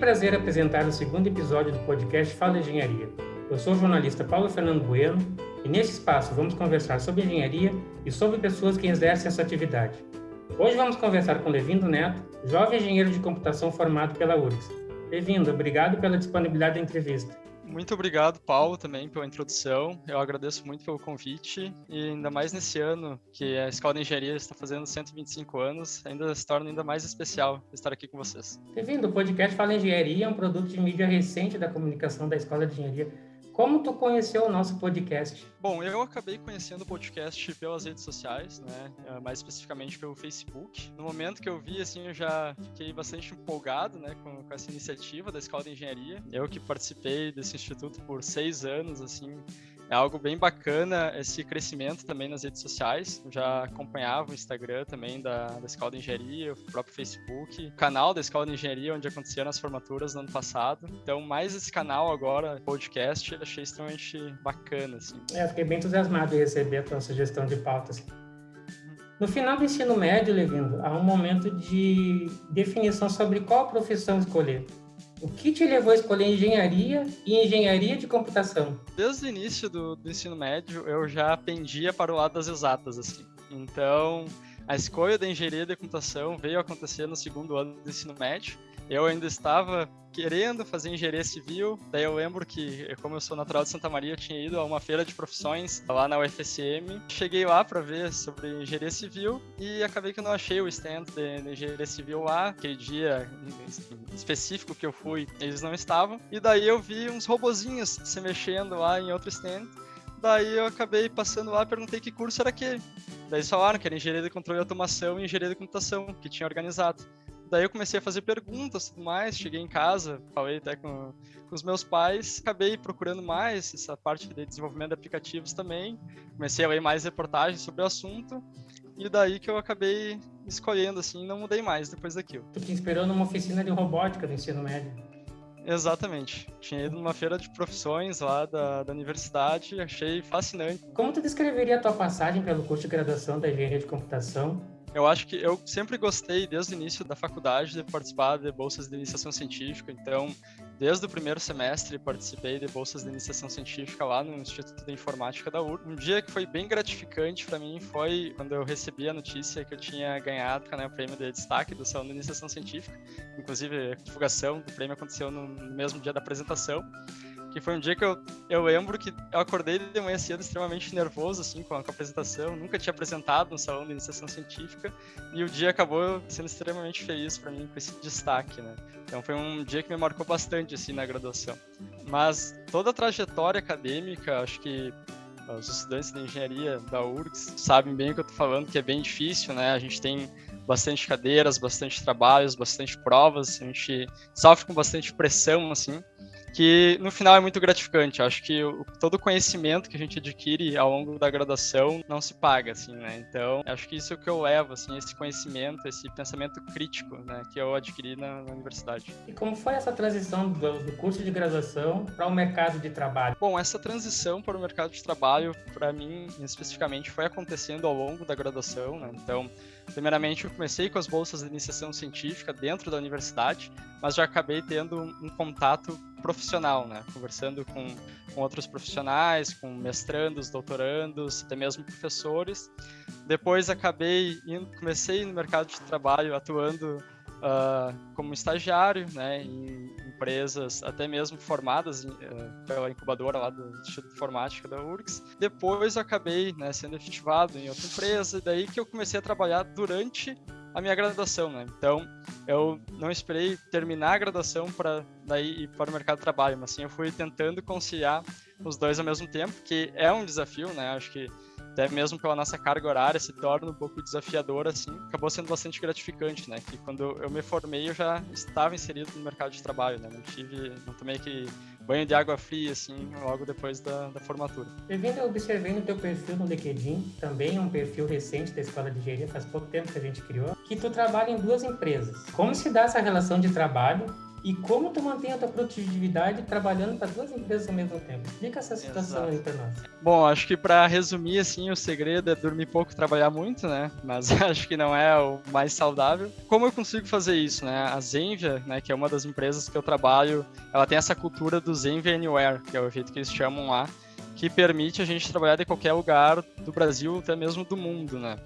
prazer apresentar o segundo episódio do podcast Fala Engenharia. Eu sou o jornalista Paulo Fernando Bueno e nesse espaço vamos conversar sobre engenharia e sobre pessoas que exercem essa atividade. Hoje vamos conversar com Levindo Neto, jovem engenheiro de computação formado pela URGS. Levindo, obrigado pela disponibilidade da entrevista. Muito obrigado, Paulo, também pela introdução. Eu agradeço muito pelo convite e ainda mais nesse ano que a Escola de Engenharia está fazendo 125 anos, ainda se torna ainda mais especial estar aqui com vocês. Bem-vindo. O podcast Fala Engenharia é um produto de mídia recente da comunicação da Escola de Engenharia como tu conheceu o nosso podcast? Bom, eu acabei conhecendo o podcast pelas redes sociais, né? Eh, mais especificamente pelo Facebook. No momento que eu vi, assim, eu já fiquei bastante empolgado, né, com, com essa iniciativa da Escola de Engenharia. Eu que participei desse instituto por seis anos, assim, é algo bem bacana esse crescimento também nas redes sociais. Eu já acompanhava o Instagram também da, da Escola de Engenharia, o próprio Facebook, o canal da Escola de Engenharia, onde aconteceram as formaturas no ano passado. Então, mais esse canal agora, podcast, achei extremamente bacana. Assim. É, fiquei bem entusiasmado em receber a tua sugestão de pauta. Assim. No final do ensino médio, Levindo, há um momento de definição sobre qual profissão escolher. O que te levou a escolher engenharia e engenharia de computação? Desde o início do, do ensino médio, eu já pendia para o lado das exatas, assim. Então, a escolha da engenharia de computação veio acontecer no segundo ano do ensino médio. Eu ainda estava querendo fazer engenharia civil. Daí eu lembro que, como eu sou natural de Santa Maria, eu tinha ido a uma feira de profissões lá na UFSM. Cheguei lá para ver sobre engenharia civil e acabei que eu não achei o stand de, engenharia civil lá. Aquele dia específico que eu fui, eles não estavam. E daí eu vi uns robozinhos se mexendo lá em outro stand. Daí eu acabei passando lá, perguntei que curso era aquele. Daí falaram que era engenharia de controle e automação e engenharia de computação, que tinha organizado. Daí eu comecei a fazer perguntas e tudo mais, cheguei em casa, falei até com, com os meus pais, acabei procurando mais essa parte de desenvolvimento de aplicativos também, comecei a ler mais reportagens sobre o assunto, e daí que eu acabei escolhendo, assim, não mudei mais depois daquilo. Tu te inspirou numa oficina de robótica do ensino médio? Exatamente. Tinha ido numa feira de profissões lá da, da universidade, achei fascinante. Como tu descreveria a tua passagem pelo curso de graduação da engenharia de computação eu acho que eu sempre gostei, desde o início da faculdade, de participar de bolsas de iniciação científica. Então, desde o primeiro semestre, participei de bolsas de iniciação científica lá no Instituto de Informática da URG. Um dia que foi bem gratificante para mim foi quando eu recebi a notícia que eu tinha ganhado né, o prêmio de destaque do Salão de Iniciação Científica. Inclusive, a divulgação do prêmio aconteceu no mesmo dia da apresentação que foi um dia que eu, eu lembro que eu acordei de manhã cedo extremamente nervoso, assim, com a, com a apresentação, nunca tinha apresentado no salão de iniciação científica, e o dia acabou sendo extremamente feliz para mim com esse destaque, né? Então foi um dia que me marcou bastante, assim, na graduação. Mas toda a trajetória acadêmica, acho que os estudantes de engenharia da URGS sabem bem o que eu tô falando, que é bem difícil, né? A gente tem bastante cadeiras, bastante trabalhos, bastante provas, a gente sofre com bastante pressão, assim, que no final é muito gratificante. Eu acho que o, todo o conhecimento que a gente adquire ao longo da graduação não se paga, assim, né? Então, acho que isso é o que eu levo, assim, esse conhecimento, esse pensamento crítico, né, que eu adquiri na, na universidade. E como foi essa transição do, do curso de graduação para o mercado de trabalho? Bom, essa transição para o mercado de trabalho, para mim, especificamente, foi acontecendo ao longo da graduação, né? Então, Primeiramente, eu comecei com as bolsas de iniciação científica dentro da universidade, mas já acabei tendo um contato profissional, né? Conversando com, com outros profissionais, com mestrandos, doutorandos, até mesmo professores. Depois acabei indo, comecei no mercado de trabalho atuando uh, como estagiário, né? Em empresas até mesmo formadas uh, pela incubadora lá do Instituto de Informática da URGS. Depois acabei né, sendo efetivado em outra empresa, e daí que eu comecei a trabalhar durante a minha graduação, né? Então, eu não esperei terminar a graduação para daí ir para o mercado de trabalho, mas sim eu fui tentando conciliar os dois ao mesmo tempo, que é um desafio, né? Acho que até mesmo pela nossa carga horária, se torna um pouco desafiador, assim, acabou sendo bastante gratificante, né? Que quando eu me formei, eu já estava inserido no mercado de trabalho, né? Não tive, não tomei aquele banho de água fria, assim, logo depois da, da formatura. Eu observei no teu perfil no LinkedIn, também um perfil recente da Escola de Engenharia, faz pouco tempo que a gente criou, que tu trabalha em duas empresas. Como se dá essa relação de trabalho e como tu mantém a tua produtividade trabalhando para duas empresas ao mesmo tempo. Explica essa situação Exato. aí para nós. Bom, acho que para resumir assim, o segredo é dormir pouco, trabalhar muito, né? Mas acho que não é o mais saudável. Como eu consigo fazer isso, né? A Zenvia, né, que é uma das empresas que eu trabalho, ela tem essa cultura do Zenvia Anywhere, que é o jeito que eles chamam lá, que permite a gente trabalhar de qualquer lugar do Brasil, até mesmo do mundo, né?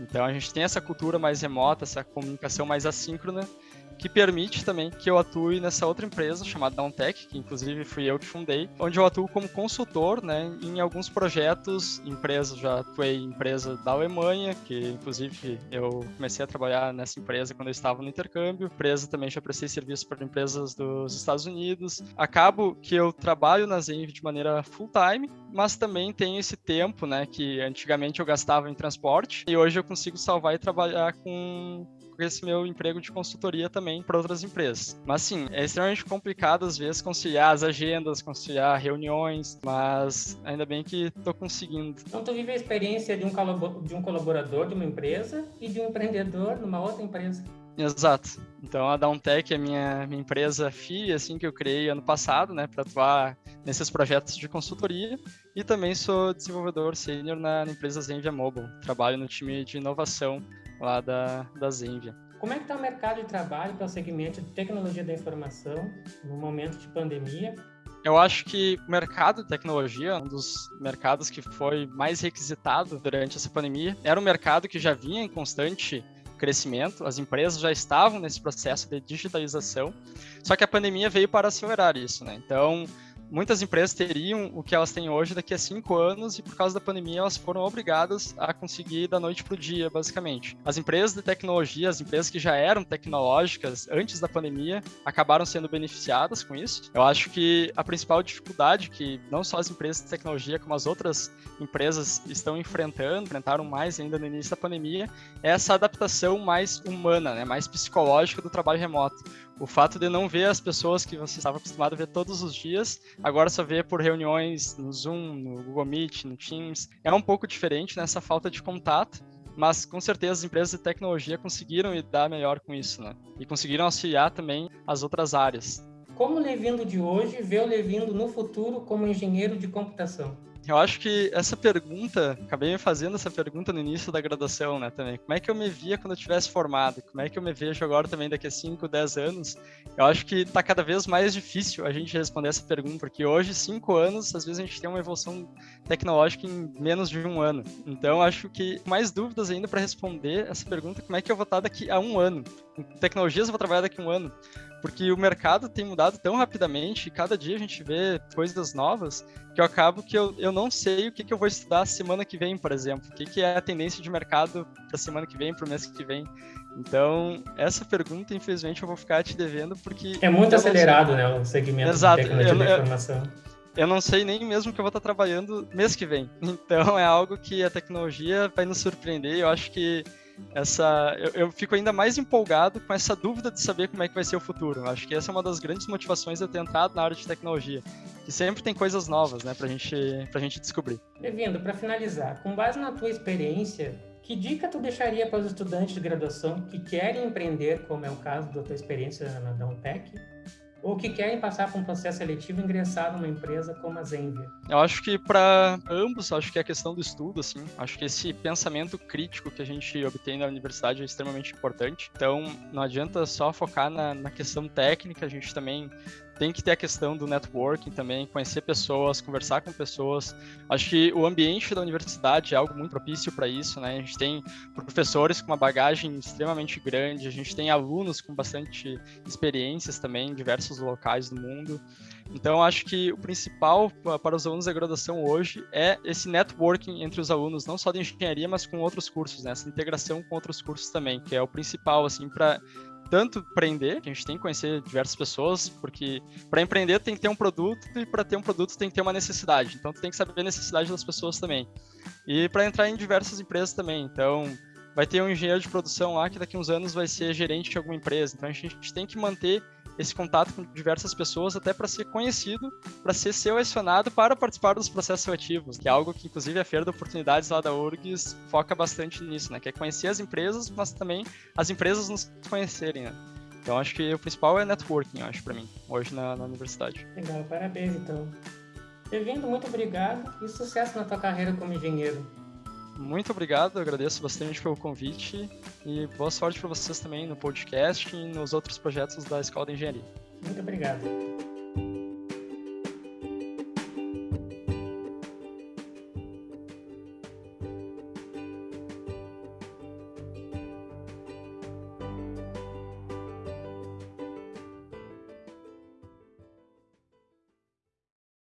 Então a gente tem essa cultura mais remota, essa comunicação mais assíncrona, que permite também que eu atue nessa outra empresa chamada Downtech, que inclusive fui eu que fundei, onde eu atuo como consultor, né, em alguns projetos, empresas, já atuei em empresa da Alemanha, que inclusive eu comecei a trabalhar nessa empresa quando eu estava no intercâmbio, empresa também já prestei serviço para empresas dos Estados Unidos. Acabo que eu trabalho na Zenv de maneira full time, mas também tenho esse tempo, né, que antigamente eu gastava em transporte e hoje eu consigo salvar e trabalhar com esse meu emprego de consultoria também para outras empresas. Mas sim, é extremamente complicado às vezes conciliar as agendas, conciliar reuniões, mas ainda bem que estou conseguindo. Então tu vive a experiência de um, de um colaborador de uma empresa e de um empreendedor numa outra empresa. Exato. Então a Downtech é minha, minha empresa filha, assim, que eu criei ano passado, né, para atuar nesses projetos de consultoria. E também sou desenvolvedor sênior na, na empresa Zenvia Mobile. Trabalho no time de inovação lá da, da Zenvia. Como é que está o mercado de trabalho para o segmento de tecnologia da informação no momento de pandemia? Eu acho que o mercado de tecnologia, um dos mercados que foi mais requisitado durante essa pandemia, era um mercado que já vinha em constante crescimento, as empresas já estavam nesse processo de digitalização, só que a pandemia veio para acelerar isso, né? Então, muitas empresas teriam o que elas têm hoje daqui a cinco anos e por causa da pandemia elas foram obrigadas a conseguir da noite para o dia, basicamente. As empresas de tecnologia, as empresas que já eram tecnológicas antes da pandemia, acabaram sendo beneficiadas com isso. Eu acho que a principal dificuldade que não só as empresas de tecnologia, como as outras empresas estão enfrentando, enfrentaram mais ainda no início da pandemia, é essa adaptação mais humana, né, mais psicológica do trabalho remoto. O fato de não ver as pessoas que você estava acostumado a ver todos os dias, agora só vê por reuniões no Zoom, no Google Meet, no Teams, é um pouco diferente nessa falta de contato, mas com certeza as empresas de tecnologia conseguiram lidar melhor com isso, né? E conseguiram auxiliar também as outras áreas. Como o Levindo de hoje vê o Levindo no futuro como engenheiro de computação? Eu acho que essa pergunta, acabei me fazendo essa pergunta no início da graduação, né, também. Como é que eu me via quando eu tivesse formado? Como é que eu me vejo agora também daqui a 5, 10 anos? Eu acho que está cada vez mais difícil a gente responder essa pergunta, porque hoje, 5 anos, às vezes a gente tem uma evolução tecnológica em menos de um ano. Então, acho que mais dúvidas ainda para responder essa pergunta, como é que eu vou estar daqui a um ano? Tecnologias eu vou trabalhar daqui a um ano porque o mercado tem mudado tão rapidamente e cada dia a gente vê coisas novas que eu acabo que eu, eu não sei o que, que eu vou estudar semana que vem, por exemplo. O que, que é a tendência de mercado para semana que vem, para o mês que vem. Então, essa pergunta, infelizmente, eu vou ficar te devendo porque... É muito acelerado, né, o segmento Exato. de tecnologia eu, da informação. Eu, eu não sei nem mesmo que eu vou estar trabalhando mês que vem. Então, é algo que a tecnologia vai nos surpreender. Eu acho que essa eu, eu, fico ainda mais empolgado com essa dúvida de saber como é que vai ser o futuro. Acho que essa é uma das grandes motivações de eu ter entrado na área de tecnologia, que sempre tem coisas novas, né, pra gente, pra gente descobrir. Bem-vindo, para finalizar, com base na tua experiência, que dica tu deixaria para os estudantes de graduação que querem empreender, como é o caso da tua experiência na Downtech, ou que querem passar por um processo seletivo e ingressar numa empresa como a Zenvia? Eu acho que para ambos, acho que é a questão do estudo, assim, acho que esse pensamento crítico que a gente obtém na universidade é extremamente importante. Então, não adianta só focar na, na questão técnica, a gente também tem que ter a questão do networking também, conhecer pessoas, conversar com pessoas. Acho que o ambiente da universidade é algo muito propício para isso, né? A gente tem professores com uma bagagem extremamente grande, a gente tem alunos com bastante experiências também em diversos locais do mundo. Então, acho que o principal para os alunos da graduação hoje é esse networking entre os alunos, não só de engenharia, mas com outros cursos, né? Essa integração com outros cursos também, que é o principal, assim, para tanto empreender, que a gente tem que conhecer diversas pessoas, porque para empreender tem que ter um produto e para ter um produto tem que ter uma necessidade. Então tu tem que saber a necessidade das pessoas também. E para entrar em diversas empresas também. Então vai ter um engenheiro de produção lá que daqui a uns anos vai ser gerente de alguma empresa. Então a gente tem que manter esse contato com diversas pessoas até para ser conhecido, para ser selecionado para participar dos processos seletivos, que é algo que inclusive a Feira de Oportunidades lá da URGS foca bastante nisso, né? Que é conhecer as empresas, mas também as empresas nos conhecerem, né? Então acho que o principal é networking, acho, para mim, hoje na, na universidade. Legal, parabéns então. Bem-vindo, muito obrigado e sucesso na tua carreira como engenheiro. Muito obrigado, agradeço bastante pelo convite e boa sorte para vocês também no podcast e nos outros projetos da Escola de Engenharia. Muito obrigado.